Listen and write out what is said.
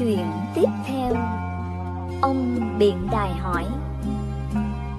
chuyện tiếp theo. Ông Biện Đài hỏi